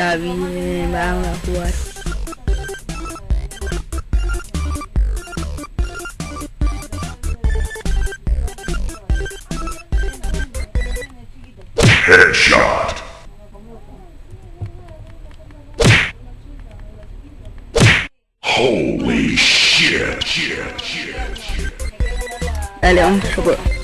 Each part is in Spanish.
Está bien, vamos a jugar. Headshot. Holy shit. Dale, vamos, puedo.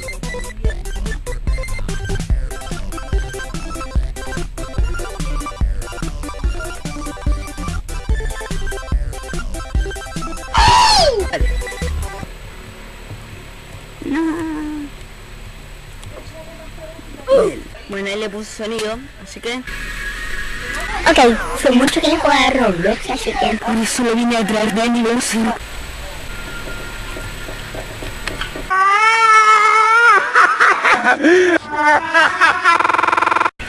Bueno, ahí le puse sonido, así que Ok, fue mucho que jugar a Roblox, así que... por eso lo vine a traer de aniversario.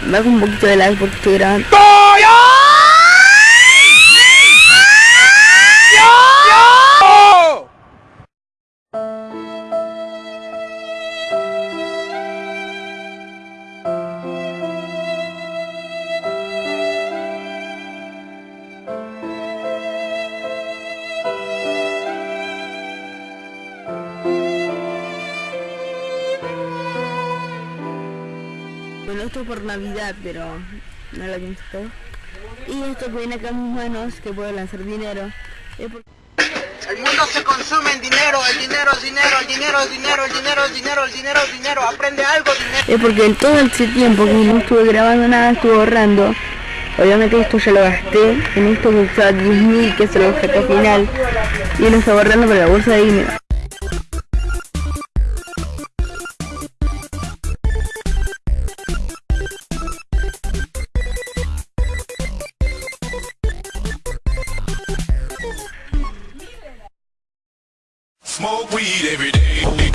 Me hago un poquito de lag porque estoy grabando. Bueno, esto por Navidad, pero no lo todo. Y esto que viene acá en mis manos, que puedo lanzar dinero, es porque... El mundo se consume en dinero, el dinero es dinero, el dinero es dinero, el dinero es dinero, el dinero es dinero, aprende algo, dinero. Es porque en todo ese tiempo que no estuve grabando nada, estuve ahorrando. Obviamente esto ya lo gasté, en esto que usaba 10.000, que es el objeto final. Y lo estaba ahorrando para la bolsa de dinero. Smoke weed every day.